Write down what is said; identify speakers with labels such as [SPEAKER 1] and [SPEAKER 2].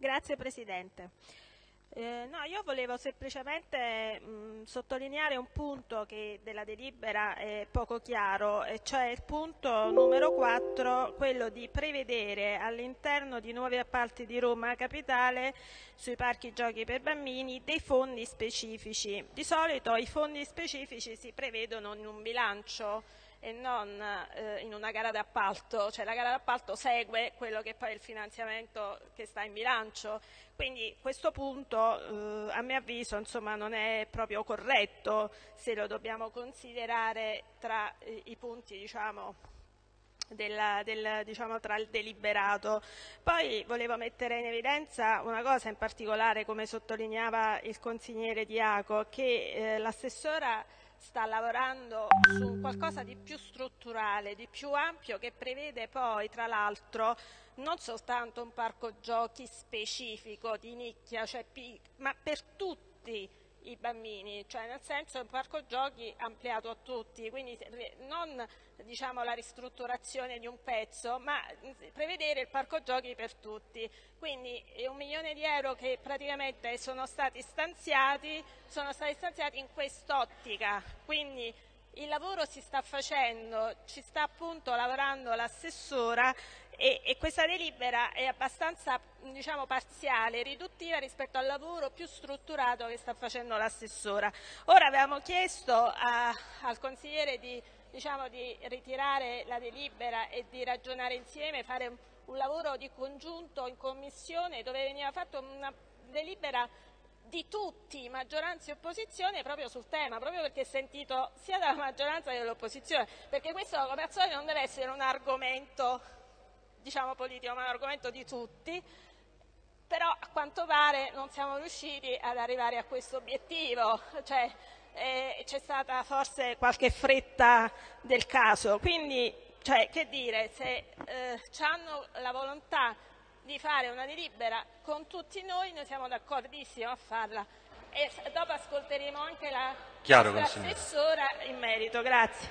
[SPEAKER 1] Grazie Presidente. Eh, no, io volevo semplicemente mh, sottolineare un punto che della delibera è poco chiaro, e cioè il punto numero 4, quello di prevedere all'interno di nuovi appalti di Roma Capitale sui parchi giochi per bambini dei fondi specifici. Di solito i fondi specifici si prevedono in un bilancio e non eh, in una gara d'appalto, cioè la gara d'appalto segue quello che poi è il finanziamento che sta in bilancio, quindi questo punto eh, a mio avviso insomma, non è proprio corretto se lo dobbiamo considerare tra eh, i punti diciamo, del, del, diciamo, tra il deliberato. Poi volevo mettere in evidenza una cosa in particolare, come sottolineava il consigliere Diaco, che eh, l'assessora sta lavorando su qualcosa di più strutturale, di più ampio, che prevede poi, tra l'altro, non soltanto un parco giochi specifico di nicchia, cioè, ma per tutti i bambini, cioè nel senso un parco giochi ampliato a tutti, quindi non diciamo, la ristrutturazione di un pezzo, ma prevedere il parco giochi per tutti. Quindi un milione di euro che praticamente sono stati stanziati, sono stati stanziati in quest'ottica, quindi il lavoro si sta facendo, ci sta appunto lavorando l'assessora e, e, questa delibera è abbastanza diciamo, parziale, riduttiva rispetto al lavoro più strutturato che sta facendo l'assessora. Ora avevamo chiesto a, al consigliere di, diciamo, di, ritirare la delibera e di ragionare insieme, fare un, un lavoro di congiunto in commissione dove veniva fatta una delibera di tutti, maggioranza e opposizione, proprio sul tema, proprio perché è sentito sia dalla maggioranza che dall'opposizione, perché questo come al solito non deve essere un argomento diciamo, politico, ma un argomento di tutti, però a quanto pare non siamo riusciti ad arrivare a questo obiettivo, cioè, eh, c'è stata forse qualche fretta del caso, quindi cioè, che dire, se eh, hanno la volontà di fare una delibera con tutti noi, noi siamo d'accordissimo a farla e dopo ascolteremo anche la
[SPEAKER 2] Chiaro,
[SPEAKER 1] assessora in merito. Grazie.